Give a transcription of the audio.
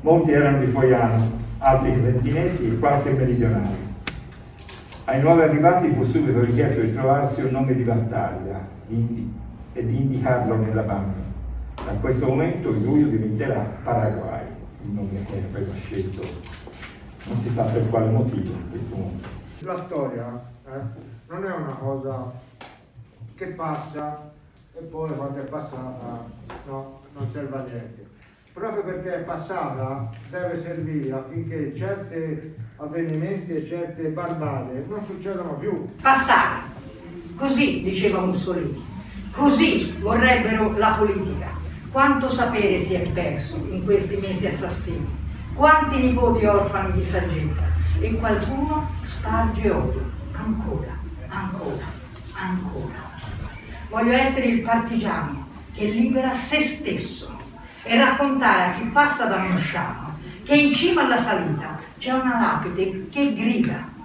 Molti erano di Foiano, altri cresentinesi e qualche meridionale. Ai nuovi arrivati fu subito richiesto di trovarsi un nome di battaglia e di indicarlo nella banda. Da questo momento il luglio diventerà Paraguay, il nome che aveva scelto, non si sa per quale motivo. La storia eh, non è una cosa che passa e poi quando è passata no, non serve a niente. Proprio perché è passata deve servire affinché certi avvenimenti e certe barbarie non succedano più. Passata, così diceva Mussolini, così vorrebbero la politica. Quanto sapere si è perso in questi mesi assassini, quanti nipoti orfani di saggezza e qualcuno sparge odio, ancora, ancora, ancora. Voglio essere il partigiano che libera se stesso e raccontare a chi passa da Mosciano che in cima alla salita c'è una lapide che grida